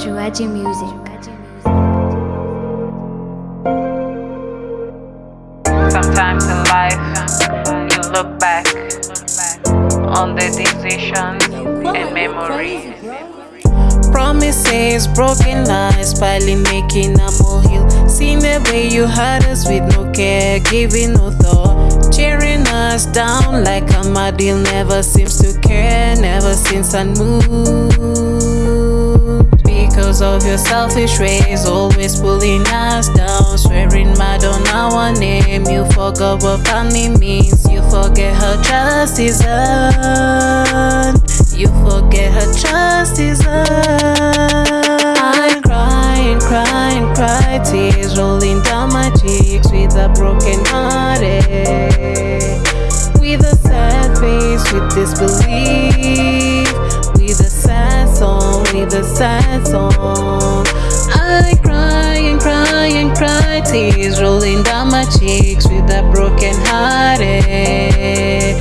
Juaji Music. Sometimes in life, you look back on the decisions and memories. Promises, broken lies, piling, making a molehill. Seeing the way you had us with no care, giving no thought. Cheering us down like a Amadil never seems to care, never since I unmoved. Because of your selfish ways, always pulling us down. Swearing mad on our name, you forgot what family means. You forget her trust is earned. You forget her trust is earned. I'm crying, crying, cry, tears rolling down my cheeks with a broken hearted. A sad song. I cry and cry and cry, tears rolling down my cheeks with a broken hearted. Eh.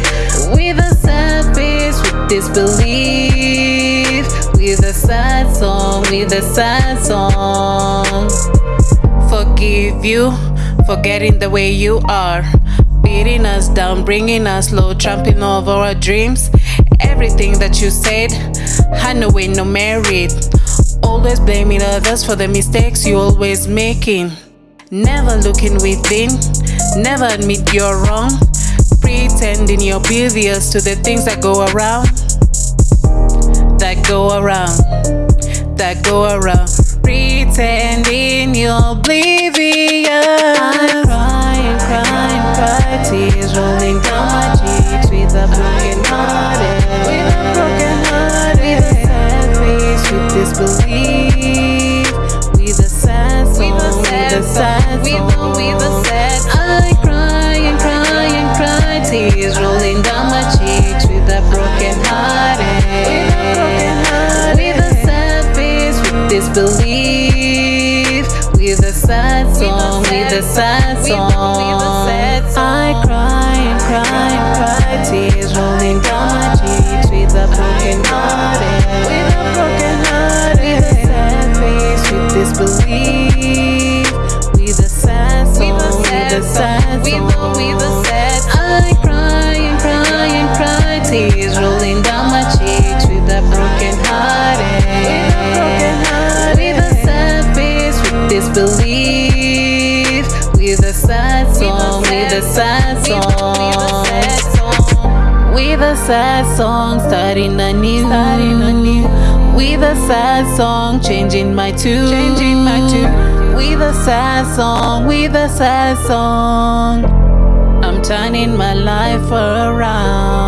With a sad face, with disbelief. With a sad song, with a sad song. Forgive you for getting the way you are. Beating us down, bringing us low, trampling over our dreams. Everything that you said had no way, no merit. Always blaming others for the mistakes you always making. Never looking within, never admit you're wrong. Pretending you're oblivious to the things that go around, that go around, that go around. Pretending you're oblivious. Face, with disbelief, with a sad song, with a sad song, with a sad. I cry and cry and cry, tears rolling down my cheeks with a broken heart, with a sad face, with disbelief, with a sad song, with a sad song. I cry and cry and cry, sad song. I cry and cry and cry, tears rolling down my cheeks with a broken heart, eh. with a sad face, with disbelief, with a sad song, with a sad song. With a sad song, starting anew. Starting anew. With a sad song, changing my tune. With a sad song, with a sad song. I'm turning my life around.